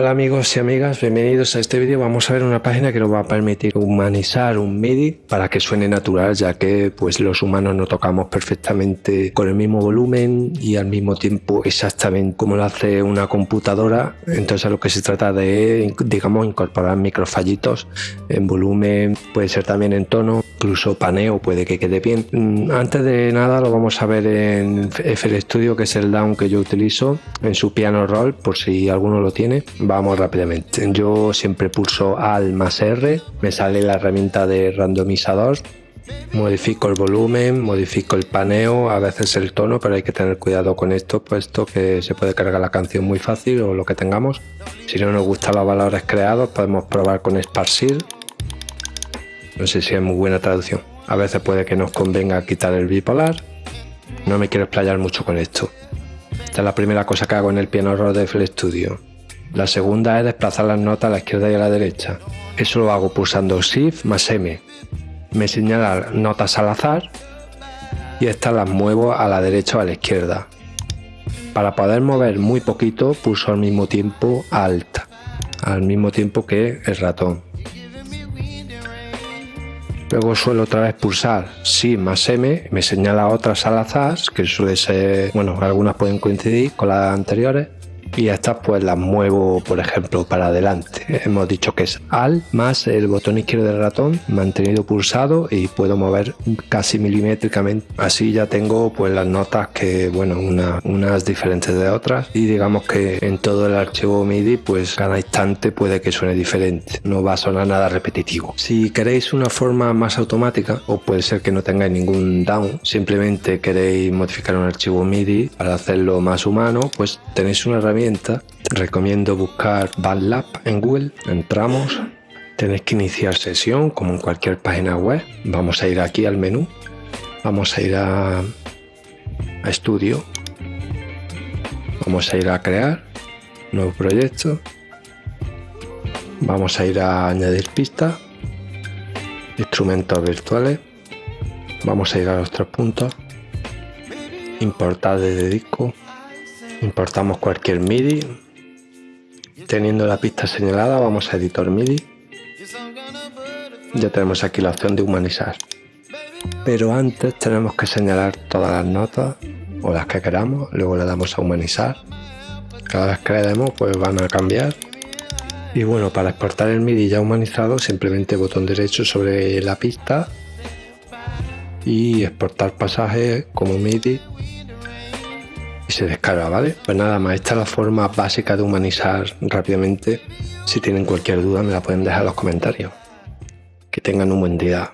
Hola amigos y amigas, bienvenidos a este vídeo. Vamos a ver una página que nos va a permitir humanizar un MIDI para que suene natural, ya que pues los humanos no tocamos perfectamente con el mismo volumen y al mismo tiempo exactamente como lo hace una computadora. Entonces lo que se trata de, digamos, incorporar microfallitos en volumen, puede ser también en tono, incluso paneo puede que quede bien. Mm, antes de nada lo vamos a ver en FL Studio, que es el down que yo utilizo en su piano roll, por si alguno lo tiene Vamos rápidamente. Yo siempre pulso Alt más R, me sale la herramienta de randomizador, modifico el volumen, modifico el paneo, a veces el tono, pero hay que tener cuidado con esto, puesto que se puede cargar la canción muy fácil o lo que tengamos. Si no nos gustan los valores creados, podemos probar con esparcir. No sé si es muy buena traducción. A veces puede que nos convenga quitar el bipolar. No me quiero explayar mucho con esto. Esta es la primera cosa que hago en el piano roll de FL Studio. La segunda es desplazar las notas a la izquierda y a la derecha. Eso lo hago pulsando Shift más M. Me señala notas al azar y estas las muevo a la derecha o a la izquierda. Para poder mover muy poquito pulso al mismo tiempo Alt, al mismo tiempo que el ratón. Luego suelo otra vez pulsar Shift más M, me señala otras al azar, que suele ser, bueno, algunas pueden coincidir con las anteriores y estas pues las muevo por ejemplo para adelante. Hemos dicho que es al más el botón izquierdo del ratón mantenido pulsado y puedo mover casi milimétricamente. Así ya tengo pues las notas que bueno una, unas diferentes de otras. Y digamos que en todo el archivo MIDI pues cada instante puede que suene diferente. No va a sonar nada repetitivo. Si queréis una forma más automática o puede ser que no tengáis ningún down simplemente queréis modificar un archivo MIDI para hacerlo más humano pues tenéis una herramienta recomiendo buscar BandLab en Google. Entramos, tenéis que iniciar sesión como en cualquier página web. Vamos a ir aquí al menú, vamos a ir a, estudio, vamos a ir a crear nuevo proyecto, vamos a ir a añadir pista, instrumentos virtuales, vamos a ir a los tres puntos, importar desde disco, Importamos cualquier MIDI. Teniendo la pista señalada, vamos a editor MIDI. Ya tenemos aquí la opción de humanizar. Pero antes tenemos que señalar todas las notas o las que queramos, luego le damos a humanizar. Cada vez que le demos pues van a cambiar. Y bueno, para exportar el MIDI ya humanizado, simplemente botón derecho sobre la pista y exportar pasaje como MIDI y se descarga, ¿vale? Pues nada más, esta es la forma básica de humanizar rápidamente. Si tienen cualquier duda me la pueden dejar en los comentarios. Que tengan un buen día.